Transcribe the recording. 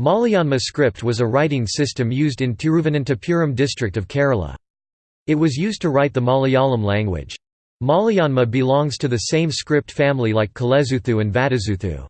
Malayanma script was a writing system used in Tiruvananthapuram district of Kerala. It was used to write the Malayalam language. Malayanma belongs to the same script family like Kolezhuthu and Vattezhuthu.